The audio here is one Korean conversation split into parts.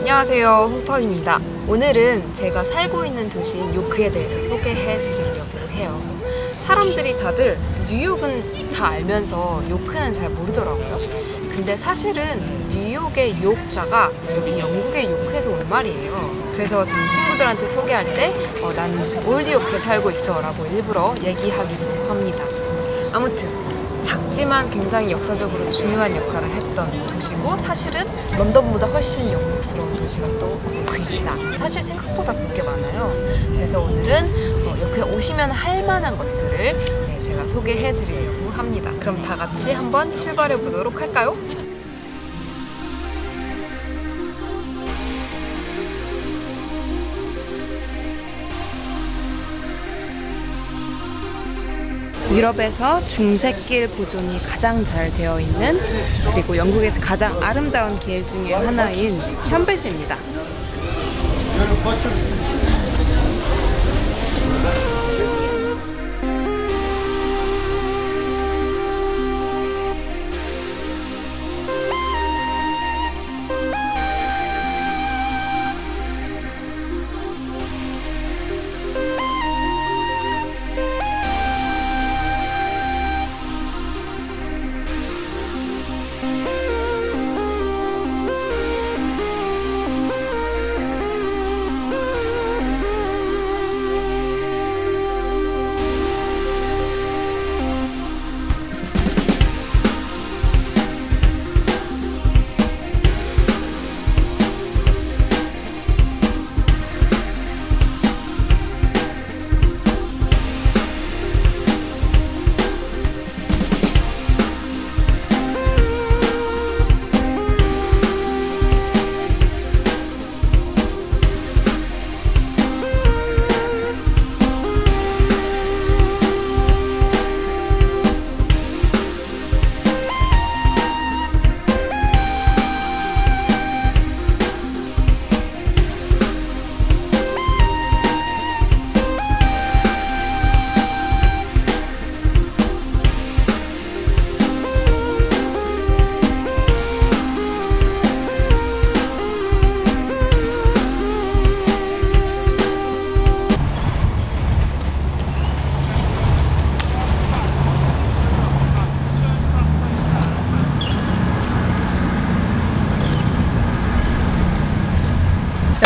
안녕하세요. 홍파입니다. 오늘은 제가 살고 있는 도시인 요크에 대해서 소개해 드리려고 해요. 사람들이 다들 뉴욕은 다 알면서 요크는 잘 모르더라고요. 근데 사실은 뉴욕의 요자가 여기 영국의 요크에서 온 말이에요. 그래서 좀 친구들한테 소개할 때 어, 나는 old 요크에 살고 있어 라고 일부러 얘기하기도 합니다. 아무튼 작지만 굉장히 역사적으로 중요한 역할을 했던 도시고 사실은 런던보다 훨씬 영국스러운 도시가 또 요크입니다. 사실 생각보다 볼 게 많아요. 그래서 오늘은 어, 요크에 오시면 할 만한 것들을 네, 제가 소개해 드리려고 합니다. 그럼 다 같이 한번 출발해 보도록 할까요? 유럽에서 중세길 보존이 가장 잘 되어 있는 그리고 영국에서 가장 아름다운 길 중에 하나인 샴베스입니다.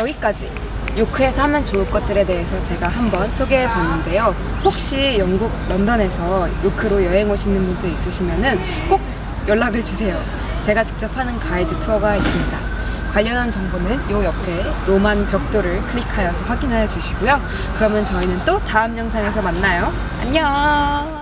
여기까지 요크에서 하면 좋을 것들에 대해서 제가 한번 소개해 봤는데요. 혹시 영국 런던에서 요크로 여행 오시는 분들 있으시면 꼭 연락을 주세요. 제가 직접 하는 가이드 투어가 있습니다. 관련한 정보는 요 옆에 로만 벽돌을 클릭하여서 확인하여 주시고요. 그러면 저희는 또 다음 영상에서 만나요. 안녕!